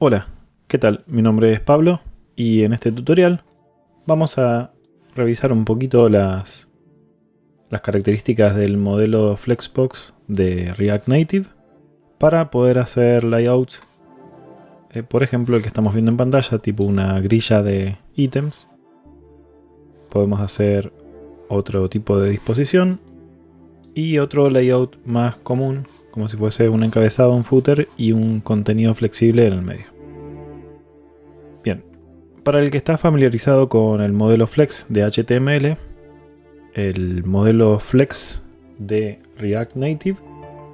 Hola, ¿qué tal? Mi nombre es Pablo y en este tutorial vamos a revisar un poquito las, características del modelo Flexbox de React Native para poder hacer layouts, eh, por ejemplo el que estamos viendo en pantalla, tipo una grilla de ítems. Podemos hacer otro tipo de disposición y otro layout más común como si fuese un encabezado, un footer y un contenido flexible en el medio. Bien, para el que está familiarizado con el modelo Flex de HTML, el modelo Flex de React Native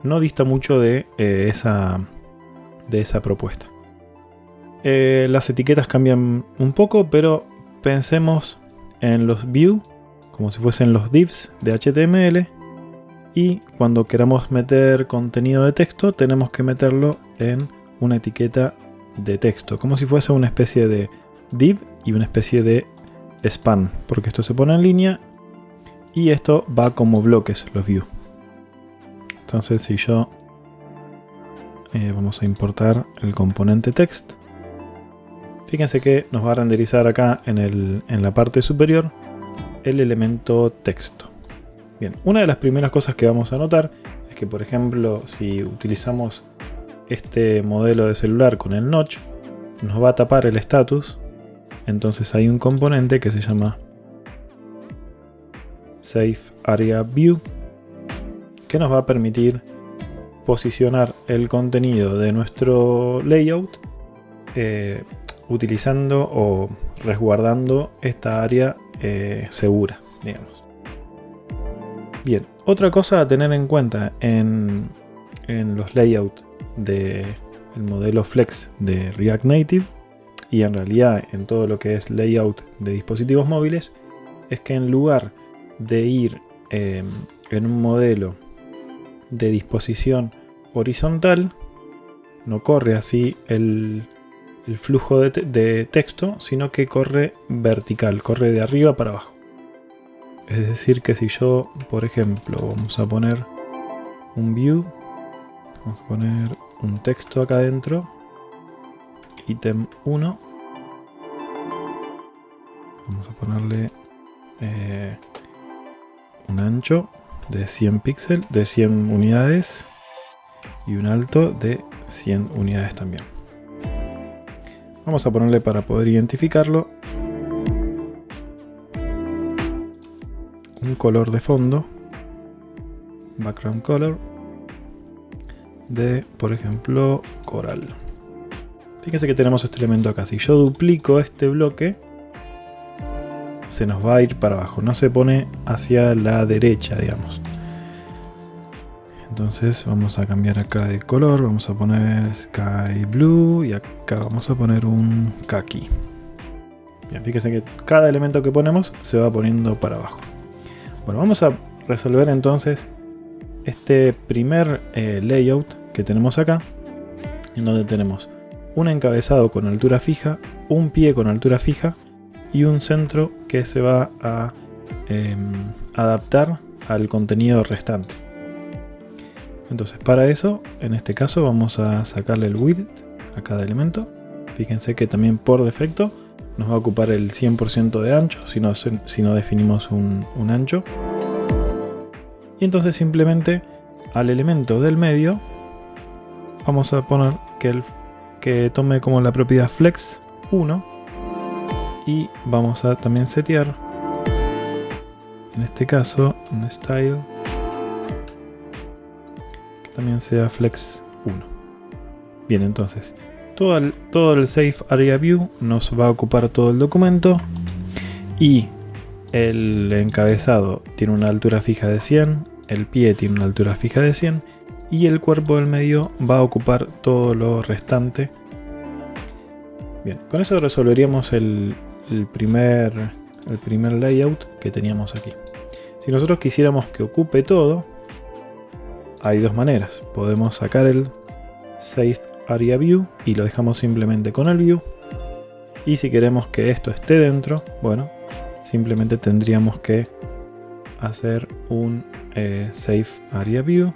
no dista mucho de, eh, esa, de esa propuesta. Eh, las etiquetas cambian un poco, pero pensemos en los view como si fuesen los divs de HTML y cuando queramos meter contenido de texto tenemos que meterlo en una etiqueta de texto, como si fuese una especie de div y una especie de span, porque esto se pone en línea y esto va como bloques, los view. Entonces si yo eh, vamos a importar el componente text, fíjense que nos va a renderizar acá en, en la parte superior el elemento texto. Bien, una de las primeras cosas que vamos a notar es que, por ejemplo, si utilizamos este modelo de celular con el notch, nos va a tapar el status. Entonces hay un componente que se llama Safe Area View que nos va a permitir posicionar el contenido de nuestro layout eh, utilizando o resguardando esta área eh, segura, digamos. Bien, otra cosa a tener en cuenta en, los layouts del modelo Flex de React Native y en realidad en todo lo que es layout de dispositivos móviles es que en lugar de ir em, en un modelo de disposición horizontal no corre así el, flujo de texto sino que corre vertical, corre de arriba para abajo es decir que si yo, por ejemplo, vamos a poner un view, vamos a poner un texto acá adentro, ítem 1, vamos a ponerle eh, un ancho de 100 píxeles, de 100 unidades y un alto de 100 unidades también. Vamos a ponerle para poder identificarlo un color de fondo, background color, de, por ejemplo, coral. Fíjense que tenemos este elemento acá. Si yo duplico este bloque, se nos va a ir para abajo. No se pone hacia la derecha, digamos. Entonces vamos a cambiar acá de color. Vamos a poner sky blue y acá vamos a poner un kaki. Bien, fíjense que cada elemento que ponemos se va poniendo para abajo. Bueno, vamos a resolver entonces este primer eh, layout que tenemos acá, en donde tenemos un encabezado con altura fija, un pie con altura fija y un centro que se va a em, adaptar al contenido restante. Entonces para eso, en este caso vamos a sacarle el width a cada elemento. Fíjense que también por defecto nos va a ocupar el 100% de ancho si no, si no definimos un, ancho. Y entonces simplemente al elemento del medio vamos a poner que, el, que tome como la propiedad flex 1 y vamos a también setear en este caso un style que también sea flex 1 bien entonces todo el, Safe Area View nos va a ocupar todo el documento y el encabezado tiene una altura fija de 100, el pie tiene una altura fija de 100 y el cuerpo del medio va a ocupar todo lo restante. Bien, con eso resolveríamos el, primer, el primer layout que teníamos aquí. Si nosotros quisiéramos que ocupe todo, hay dos maneras. Podemos sacar el Safe Area View y lo dejamos simplemente con el View. Y si queremos que esto esté dentro, bueno, simplemente tendríamos que hacer un eh, Save Area View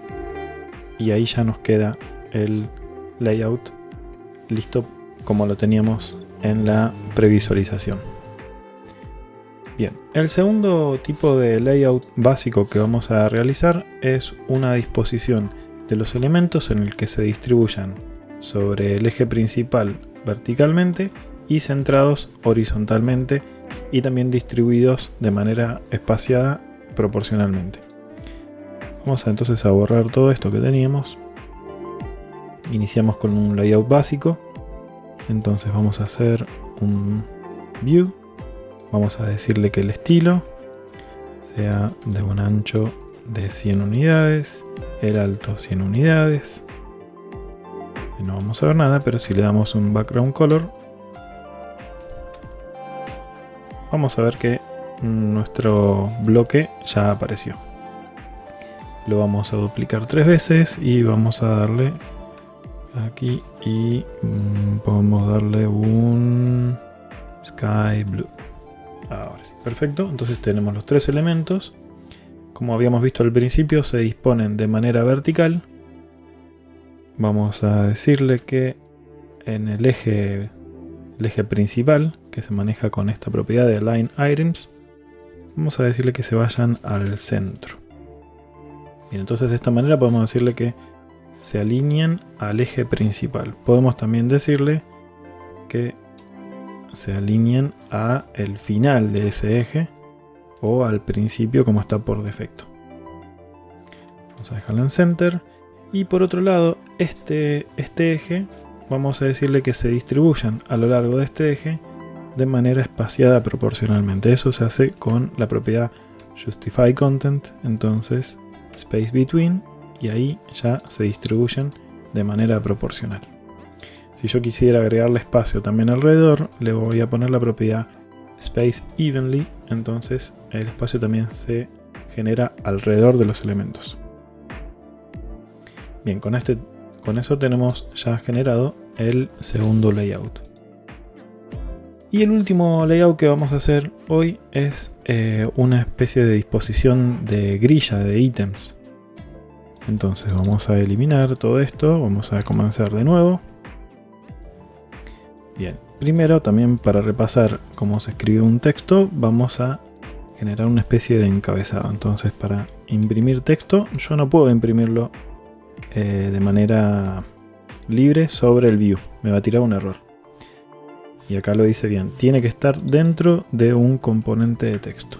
y ahí ya nos queda el layout listo como lo teníamos en la previsualización. Bien, el segundo tipo de layout básico que vamos a realizar es una disposición de los elementos en el que se distribuyan sobre el eje principal verticalmente y centrados horizontalmente y también distribuidos de manera espaciada proporcionalmente. Vamos entonces a borrar todo esto que teníamos. Iniciamos con un layout básico. Entonces vamos a hacer un view. Vamos a decirle que el estilo sea de un ancho de 100 unidades, el alto 100 unidades. No vamos a ver nada, pero si le damos un background color, vamos a ver que nuestro bloque ya apareció. Lo vamos a duplicar tres veces y vamos a darle aquí y mm, podemos darle un sky blue. Ahora sí, perfecto. Entonces tenemos los tres elementos. Como habíamos visto al principio, se disponen de manera vertical. Vamos a decirle que en el eje, principal, que se maneja con esta propiedad de Align Items, vamos a decirle que se vayan al centro. Bien, entonces de esta manera podemos decirle que se alineen al eje principal. Podemos también decirle que se alineen a el final de ese eje o al principio como está por defecto. Vamos a dejarlo en center. Y por otro lado, este, este eje, vamos a decirle que se distribuyan a lo largo de este eje de manera espaciada proporcionalmente. Eso se hace con la propiedad justify content, entonces space between, y ahí ya se distribuyen de manera proporcional. Si yo quisiera agregarle espacio también alrededor, le voy a poner la propiedad space evenly, entonces el espacio también se genera alrededor de los elementos. Bien, con, este, con eso tenemos ya generado el segundo layout. Y el último layout que vamos a hacer hoy es eh, una especie de disposición de grilla de ítems. Entonces vamos a eliminar todo esto, vamos a comenzar de nuevo. Bien, primero también para repasar cómo se escribe un texto, vamos a generar una especie de encabezado. Entonces para imprimir texto, yo no puedo imprimirlo eh, de manera libre sobre el view, me va a tirar un error y acá lo dice bien, tiene que estar dentro de un componente de texto.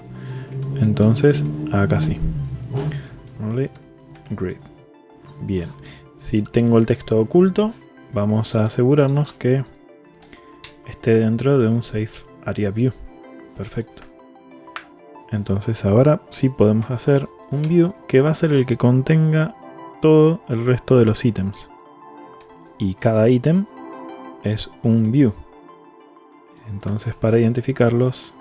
Entonces, acá sí. Grid. Bien. Si tengo el texto oculto, vamos a asegurarnos que esté dentro de un Safe Area View. Perfecto. Entonces ahora sí podemos hacer un view que va a ser el que contenga todo el resto de los ítems. Y cada ítem es un view. Entonces para identificarlos,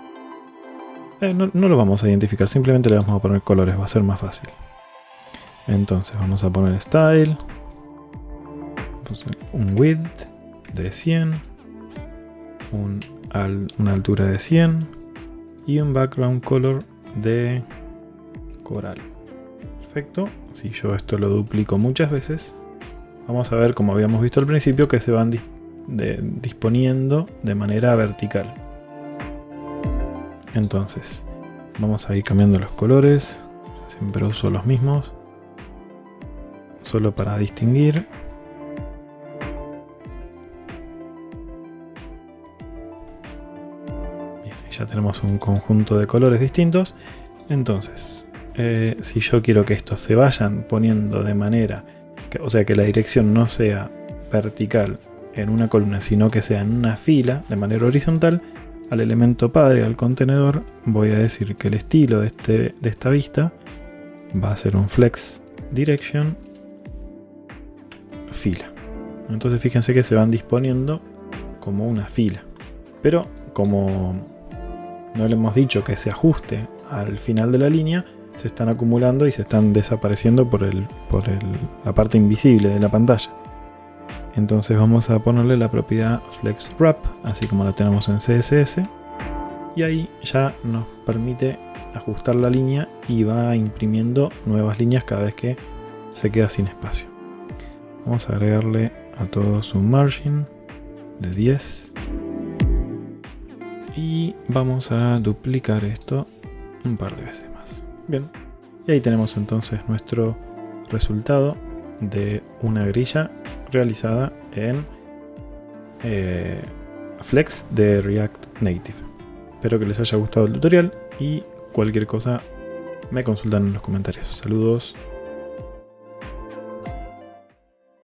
eh, no, lo vamos a identificar, simplemente le vamos a poner colores, va a ser más fácil. Entonces vamos a poner style, un width de 100, una altura de 100 y un background color de coral. Perfecto, si yo esto lo duplico muchas veces, vamos a ver como habíamos visto al principio que se van disponiendo de manera vertical. Entonces, vamos a ir cambiando los colores. Siempre uso los mismos. Solo para distinguir. Bien, ya tenemos un conjunto de colores distintos. Entonces, eh, si yo quiero que estos se vayan poniendo de manera, que, o sea que la dirección no sea vertical en una columna, sino que sea en una fila de manera horizontal, al elemento padre, al contenedor, voy a decir que el estilo de, este, de esta vista va a ser un flex direction fila. Entonces fíjense que se van disponiendo como una fila. Pero como no le hemos dicho que se ajuste al final de la línea, se están acumulando y se están desapareciendo por, el, por la parte invisible de la pantalla. Entonces vamos a ponerle la propiedad flex wrap, así como la tenemos en CSS. Y ahí ya nos permite ajustar la línea y va imprimiendo nuevas líneas cada vez que se queda sin espacio. Vamos a agregarle a todos un margin de 10. Y vamos a duplicar esto un par de veces más. Bien. Y ahí tenemos entonces nuestro resultado de una grilla realizada en eh, Flex de React Native. Espero que les haya gustado el tutorial y cualquier cosa me consultan en los comentarios. Saludos.